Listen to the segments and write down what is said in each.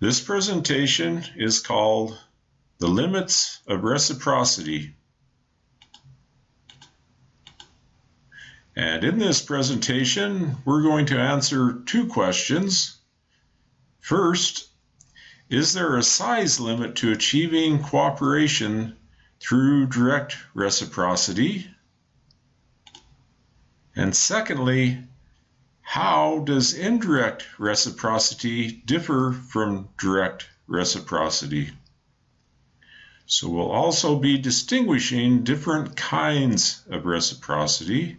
This presentation is called The Limits of Reciprocity. And in this presentation, we're going to answer two questions. First, is there a size limit to achieving cooperation through direct reciprocity? And secondly, how does indirect reciprocity differ from direct reciprocity? So we'll also be distinguishing different kinds of reciprocity.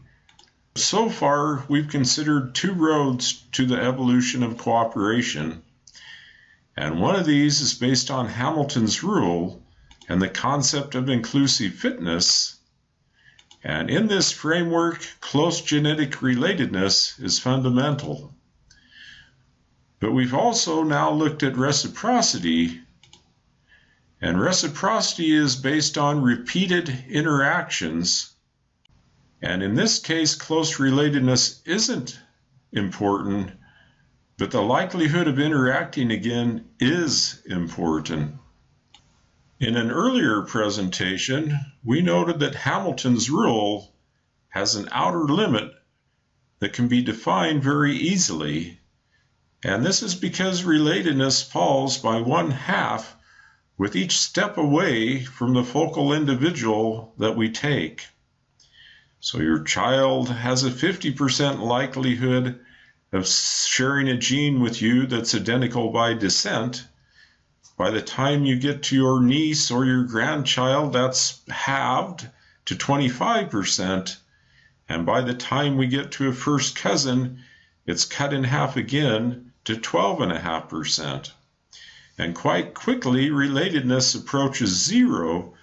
So far, we've considered two roads to the evolution of cooperation. And one of these is based on Hamilton's rule and the concept of inclusive fitness, and in this framework, close genetic relatedness is fundamental. But we've also now looked at reciprocity, and reciprocity is based on repeated interactions. And in this case, close relatedness isn't important, but the likelihood of interacting again is important. In an earlier presentation, we noted that Hamilton's rule has an outer limit that can be defined very easily, and this is because relatedness falls by one half with each step away from the focal individual that we take. So your child has a 50% likelihood of sharing a gene with you that's identical by descent, by the time you get to your niece or your grandchild, that's halved to 25%. And by the time we get to a first cousin, it's cut in half again to 12.5%. And quite quickly, relatedness approaches zero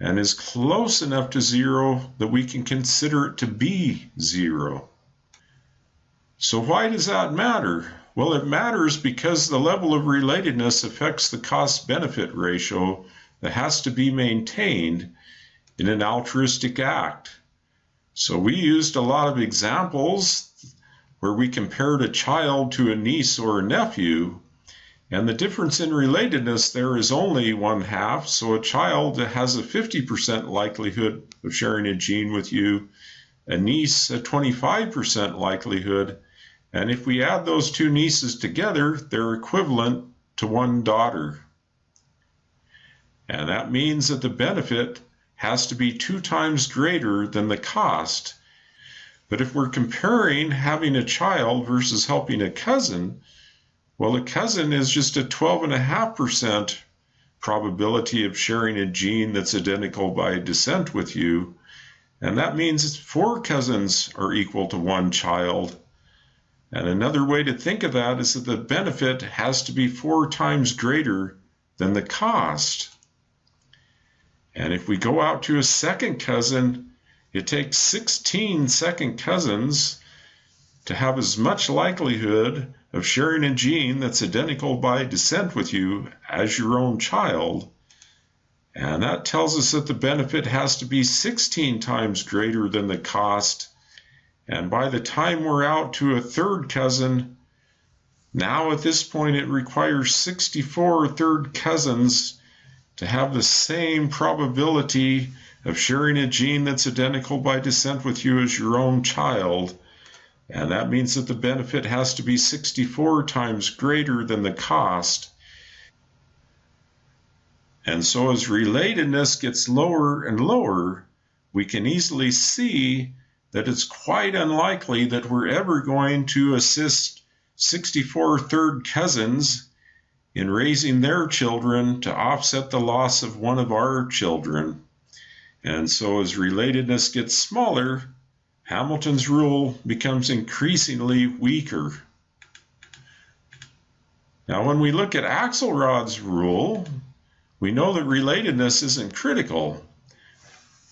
and is close enough to zero that we can consider it to be zero. So, why does that matter? Well, it matters because the level of relatedness affects the cost benefit ratio that has to be maintained in an altruistic act. So we used a lot of examples where we compared a child to a niece or a nephew, and the difference in relatedness there is only one half. So a child has a 50% likelihood of sharing a gene with you, a niece a 25% likelihood, and if we add those two nieces together, they're equivalent to one daughter. And that means that the benefit has to be two times greater than the cost. But if we're comparing having a child versus helping a cousin, well, a cousin is just a 12.5% probability of sharing a gene that's identical by descent with you. And that means four cousins are equal to one child. And another way to think of that is that the benefit has to be four times greater than the cost. And if we go out to a second cousin, it takes 16 second cousins to have as much likelihood of sharing a gene that's identical by descent with you as your own child. And that tells us that the benefit has to be 16 times greater than the cost and by the time we're out to a third cousin, now at this point it requires 64 third cousins to have the same probability of sharing a gene that's identical by descent with you as your own child. And that means that the benefit has to be 64 times greater than the cost. And so as relatedness gets lower and lower, we can easily see that it's quite unlikely that we're ever going to assist 64 third cousins in raising their children to offset the loss of one of our children. And so, as relatedness gets smaller, Hamilton's rule becomes increasingly weaker. Now, when we look at Axelrod's rule, we know that relatedness isn't critical.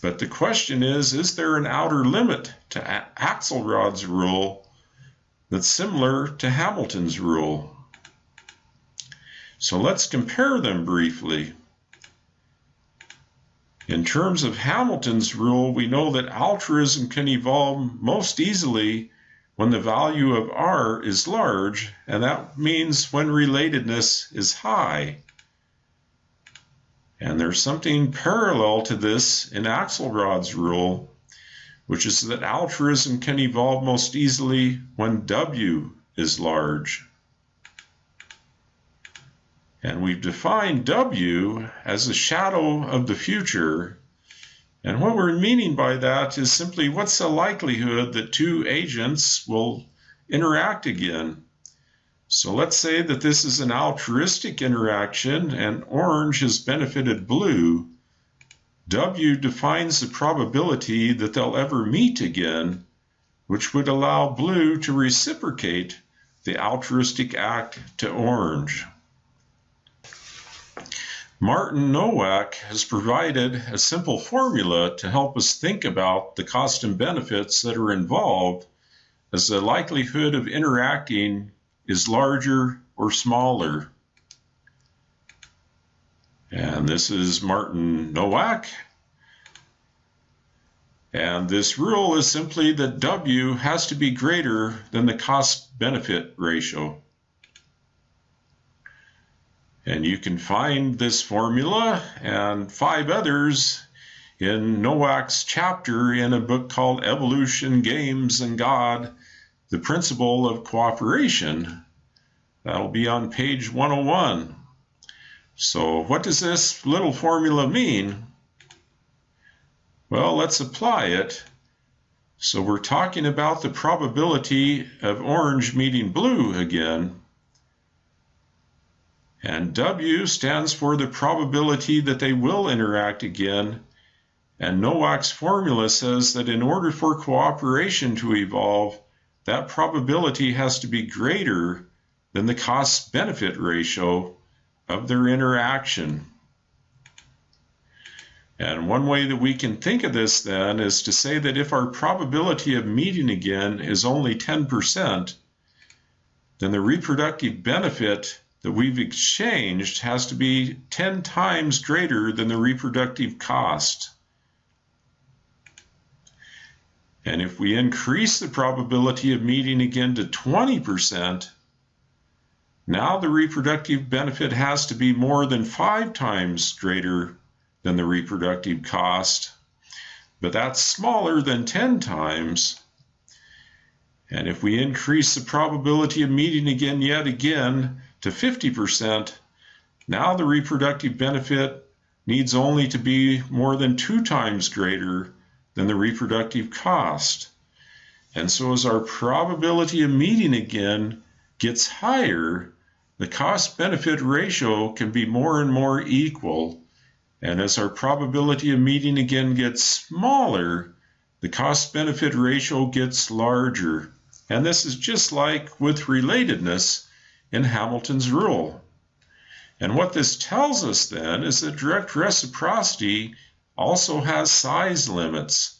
But the question is, is there an outer limit to Axelrod's rule that's similar to Hamilton's rule? So let's compare them briefly. In terms of Hamilton's rule, we know that altruism can evolve most easily when the value of R is large, and that means when relatedness is high. And there's something parallel to this in Axelrod's rule, which is that altruism can evolve most easily when W is large. And we've defined W as a shadow of the future. And what we're meaning by that is simply what's the likelihood that two agents will interact again? So let's say that this is an altruistic interaction and orange has benefited blue. W defines the probability that they'll ever meet again, which would allow blue to reciprocate the altruistic act to orange. Martin Nowak has provided a simple formula to help us think about the cost and benefits that are involved as the likelihood of interacting is larger or smaller. And this is Martin Nowak. And this rule is simply that W has to be greater than the cost benefit ratio. And you can find this formula and five others in Nowak's chapter in a book called Evolution, Games, and God the principle of cooperation. That'll be on page 101. So, what does this little formula mean? Well, let's apply it. So, we're talking about the probability of orange meeting blue again. And W stands for the probability that they will interact again. And Nowak's formula says that in order for cooperation to evolve, that probability has to be greater than the cost benefit ratio of their interaction. And one way that we can think of this then is to say that if our probability of meeting again is only 10%, then the reproductive benefit that we've exchanged has to be 10 times greater than the reproductive cost. And if we increase the probability of meeting again to 20%, now the reproductive benefit has to be more than five times greater than the reproductive cost, but that's smaller than 10 times. And if we increase the probability of meeting again yet again to 50%, now the reproductive benefit needs only to be more than two times greater than the reproductive cost. And so as our probability of meeting again gets higher, the cost benefit ratio can be more and more equal. And as our probability of meeting again gets smaller, the cost benefit ratio gets larger. And this is just like with relatedness in Hamilton's rule. And what this tells us then is that direct reciprocity also has size limits.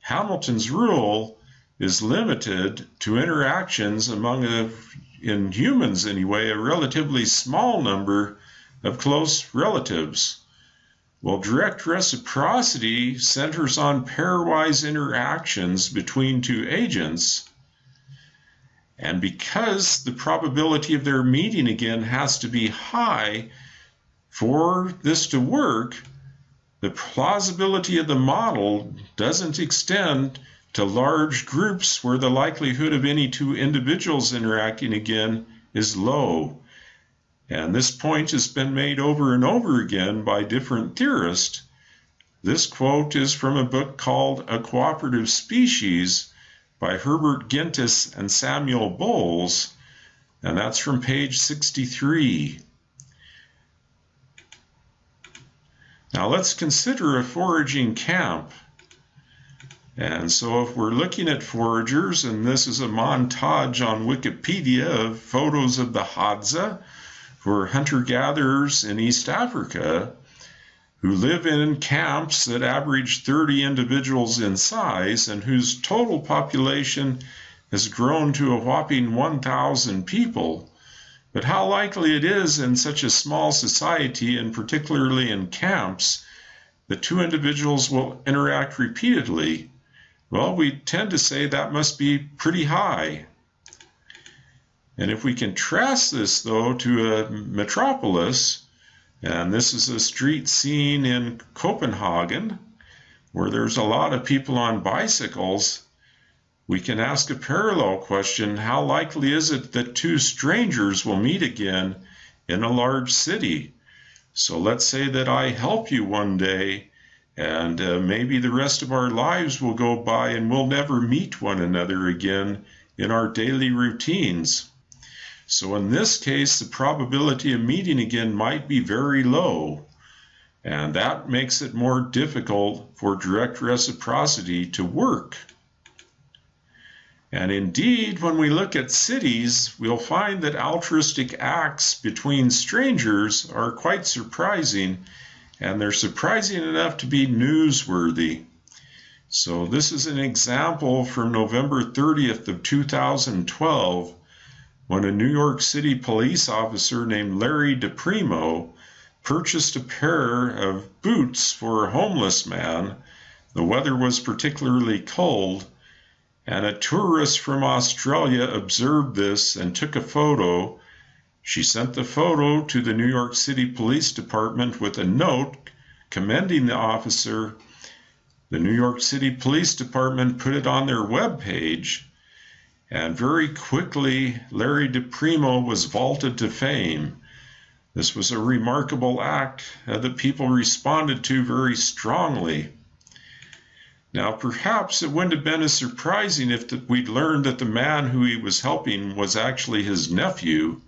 Hamilton's rule is limited to interactions among, a, in humans anyway, a relatively small number of close relatives. While direct reciprocity centers on pairwise interactions between two agents, and because the probability of their meeting again has to be high for this to work, the plausibility of the model doesn't extend to large groups where the likelihood of any two individuals interacting again is low. And this point has been made over and over again by different theorists. This quote is from a book called A Cooperative Species by Herbert Gintis and Samuel Bowles, and that's from page 63. Now let's consider a foraging camp. And so if we're looking at foragers, and this is a montage on Wikipedia of photos of the Hadza, who are hunter-gatherers in East Africa, who live in camps that average 30 individuals in size and whose total population has grown to a whopping 1,000 people. But how likely it is in such a small society, and particularly in camps, that two individuals will interact repeatedly. well, we tend to say that must be pretty high. And if we contrast this, though, to a metropolis, and this is a street scene in Copenhagen, where there's a lot of people on bicycles, we can ask a parallel question how likely is it that two strangers will meet again in a large city? So let's say that I help you one day, and uh, maybe the rest of our lives will go by and we'll never meet one another again in our daily routines. So in this case, the probability of meeting again might be very low, and that makes it more difficult for direct reciprocity to work. And indeed, when we look at cities, we'll find that altruistic acts between strangers are quite surprising, and they're surprising enough to be newsworthy. So this is an example from November 30th of 2012 when a New York City police officer named Larry DePrimo purchased a pair of boots for a homeless man. The weather was particularly cold, and a tourist from Australia observed this and took a photo. She sent the photo to the New York City Police Department with a note commending the officer. The New York City Police Department put it on their web page and very quickly Larry DePrimo was vaulted to fame. This was a remarkable act that people responded to very strongly. Now, perhaps it wouldn't have been as surprising if we'd learned that the man who he was helping was actually his nephew.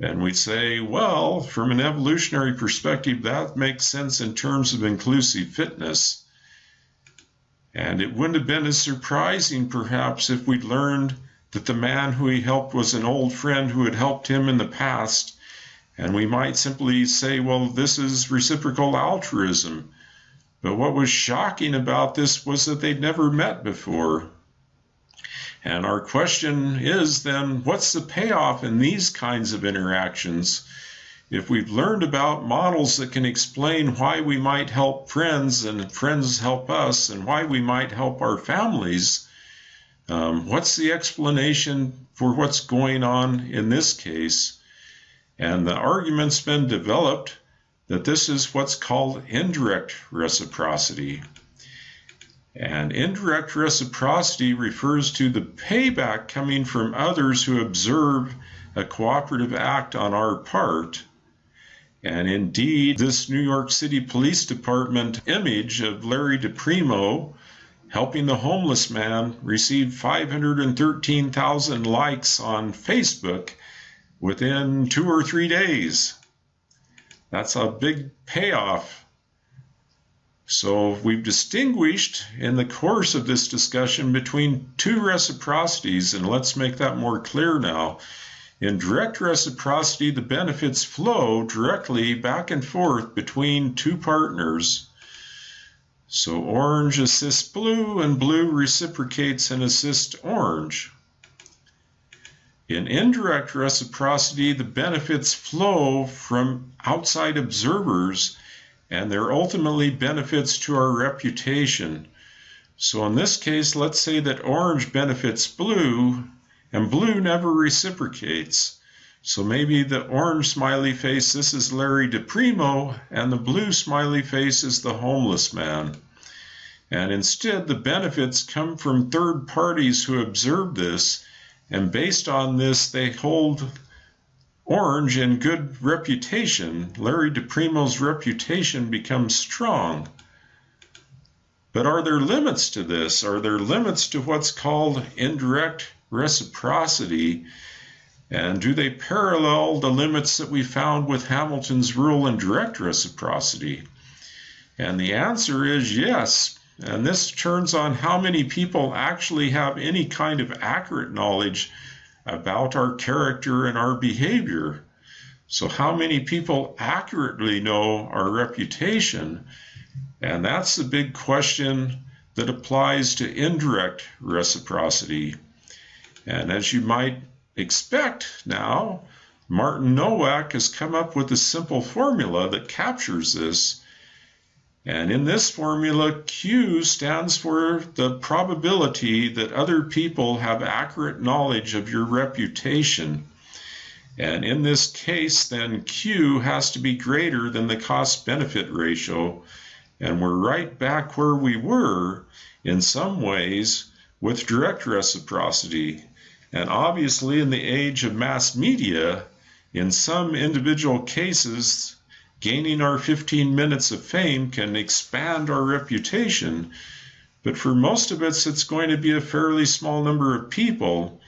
And we'd say, well, from an evolutionary perspective, that makes sense in terms of inclusive fitness. And it wouldn't have been as surprising, perhaps, if we'd learned that the man who he helped was an old friend who had helped him in the past. And we might simply say, well, this is reciprocal altruism. But what was shocking about this was that they'd never met before. And our question is then, what's the payoff in these kinds of interactions? If we've learned about models that can explain why we might help friends and friends help us and why we might help our families, um, what's the explanation for what's going on in this case? And the argument's been developed that this is what's called indirect reciprocity. And indirect reciprocity refers to the payback coming from others who observe a cooperative act on our part and indeed, this New York City Police Department image of Larry DePrimo helping the homeless man received 513,000 likes on Facebook within two or three days. That's a big payoff. So we've distinguished in the course of this discussion between two reciprocities, and let's make that more clear now. In direct reciprocity, the benefits flow directly back and forth between two partners. So orange assists blue and blue reciprocates and assists orange. In indirect reciprocity, the benefits flow from outside observers and they're ultimately benefits to our reputation. So in this case, let's say that orange benefits blue and blue never reciprocates. So maybe the orange smiley face, this is Larry DePrimo, and the blue smiley face is the homeless man. And instead, the benefits come from third parties who observe this, and based on this, they hold Orange in good reputation. Larry DePrimo's reputation becomes strong. But are there limits to this? Are there limits to what's called indirect reciprocity? And do they parallel the limits that we found with Hamilton's rule in direct reciprocity? And the answer is yes. And this turns on how many people actually have any kind of accurate knowledge about our character and our behavior. So, how many people accurately know our reputation? And that's the big question that applies to indirect reciprocity. And as you might expect now, Martin Nowak has come up with a simple formula that captures this. And in this formula, Q stands for the probability that other people have accurate knowledge of your reputation. And in this case, then Q has to be greater than the cost benefit ratio. And we're right back where we were in some ways with direct reciprocity. And obviously, in the age of mass media, in some individual cases, Gaining our 15 minutes of fame can expand our reputation, but for most of us, it's going to be a fairly small number of people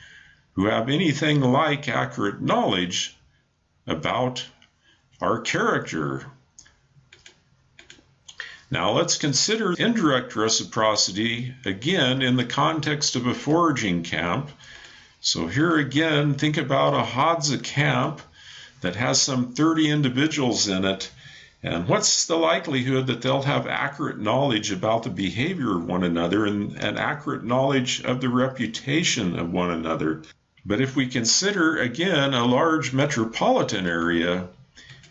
who have anything like accurate knowledge about our character. Now let's consider indirect reciprocity again in the context of a foraging camp. So here again, think about a Hadza camp that has some 30 individuals in it. And what's the likelihood that they'll have accurate knowledge about the behavior of one another and, and accurate knowledge of the reputation of one another? But if we consider again a large metropolitan area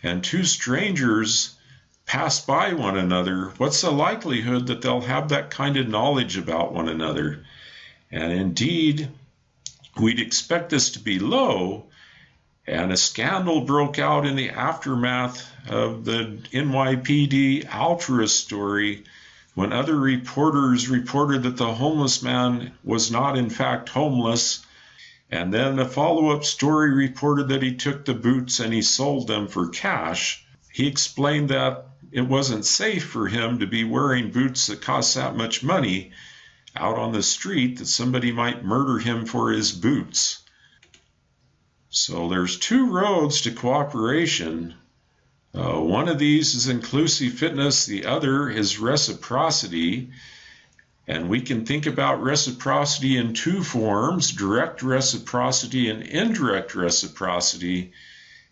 and two strangers pass by one another, what's the likelihood that they'll have that kind of knowledge about one another? And indeed, we'd expect this to be low and a scandal broke out in the aftermath of the NYPD Alturas story when other reporters reported that the homeless man was not, in fact, homeless. And then a follow up story reported that he took the boots and he sold them for cash. He explained that it wasn't safe for him to be wearing boots that cost that much money out on the street, that somebody might murder him for his boots. So there's two roads to cooperation. Uh, one of these is inclusive fitness, the other is reciprocity. And we can think about reciprocity in two forms direct reciprocity and indirect reciprocity.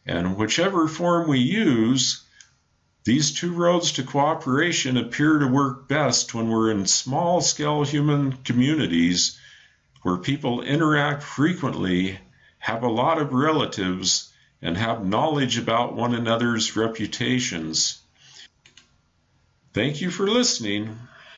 And whichever form we use, these two roads to cooperation appear to work best when we're in small scale human communities where people interact frequently have a lot of relatives, and have knowledge about one another's reputations. Thank you for listening.